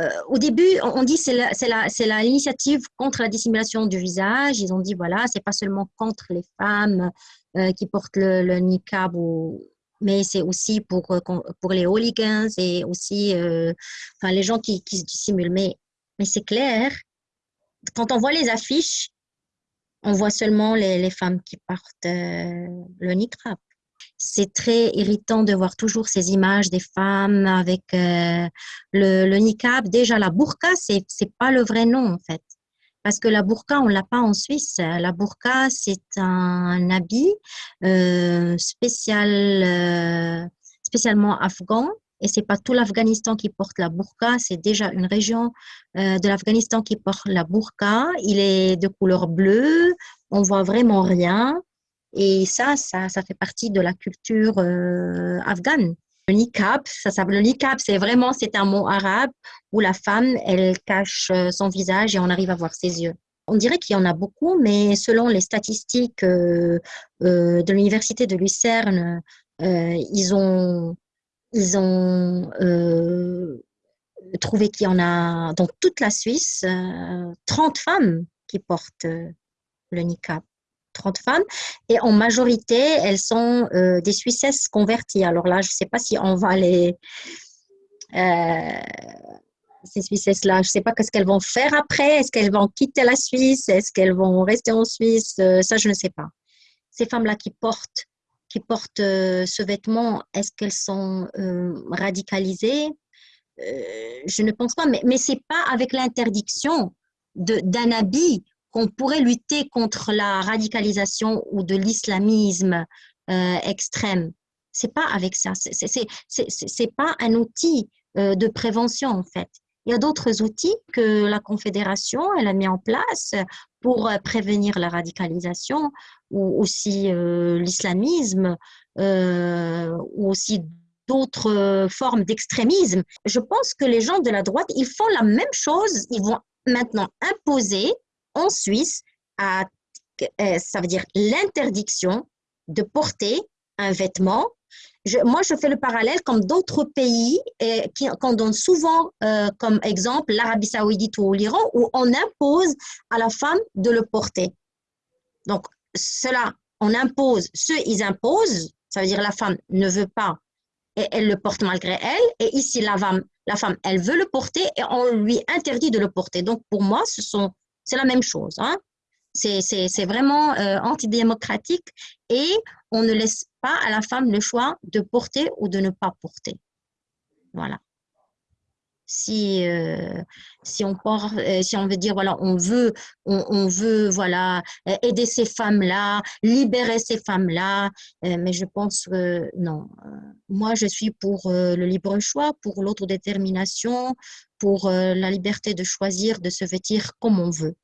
euh, au début, on dit c'est c'est l'initiative contre la dissimulation du visage. Ils ont dit voilà, c'est pas seulement contre les femmes euh, qui portent le, le niqab ou, mais c'est aussi pour, euh, pour les hooligans et aussi enfin, les gens qui, qui se dissimulent. Mais, mais c'est clair, quand on voit les affiches, on voit seulement les, les femmes qui portent le niqab c'est très irritant de voir toujours ces images des femmes avec euh, le, le, niqab. Déjà, la burqa, c'est n'est pas le vrai nom, en fait. Parce que la burqa, on l'a pas en Suisse. La burqa, c'est un, habit euh, spécial, euh, spécialement afghan. Et c'est pas tout l'Afghanistan qui porte la burqa, c'est déjà une région de l'Afghanistan qui porte la burqa. Il est de couleur bleue, on voit vraiment rien. Et ça, ça, ça fait partie de la culture euh, afghane. Le niqab, ça, ça, le niqab, c'est vraiment, c'est un mot arabe où la femme, elle cache euh, son visage et on arrive à voir ses yeux. On dirait qu'il y en a beaucoup, mais selon les statistiques euh, de l'université de Lucerne, ils ont, ils ont trouvé qu'il y en a dans toute la Suisse 30 femmes qui portent le niqab. 30 femmes. Et en majorité, elles sont euh, des Suissesses converties. Alors là, je ne sais pas si on va les... Euh, ces Suissesses-là, je ne sais pas qu'est-ce qu'elles vont faire après. Est-ce qu'elles vont quitter la Suisse? Est-ce qu'elles vont rester en Suisse? Euh, Ça, je ne sais pas. Ces femmes-là qui portent, qui portent ce vêtement, est-ce qu'elles sont radicalisées? Je ne pense pas. Mais, mais ce n'est pas avec l'interdiction d'un habit qu'on pourrait lutter contre la radicalisation ou de l'islamisme euh, extrême. C'est pas avec ça. C'est pas un outil euh, de prévention en fait. Il y a d'autres outils que la Confédération elle a mis en place pour euh, prévenir la radicalisation ou aussi l'islamisme ou aussi d'autres formes d'extrémisme. Je pense que les gens de la droite, ils font la même chose. Ils vont maintenant imposer en Suisse, euh, ça veut dire l'interdiction de porter un vêtement. moi, je fais le parallèle comme d'autres pays et, qui, qu'on donne souvent euh, comme exemple l'Arabie saoudite ou l'Iran, où on impose à la femme de le porter. Donc, cela, on impose, ceux, ils imposent, ça veut dire la femme ne veut pas et elle le porte malgré elle. Et ici, la femme, la femme, elle veut le porter et on lui interdit de le porter. Donc, pour moi, ce sont c'est la même chose. Hein? C'est vraiment euh, antidémocratique et on ne laisse pas à la femme le choix de porter ou de ne pas porter. Voilà. Si, euh, si, on euh, si on veut dire, voilà, on veut, on, veut voilà, aider ces femmes-là, libérer ces femmes-là, mais je pense que non. Moi, je suis pour le libre choix, pour l'autodétermination, pour la liberté de choisir de se vêtir comme on veut.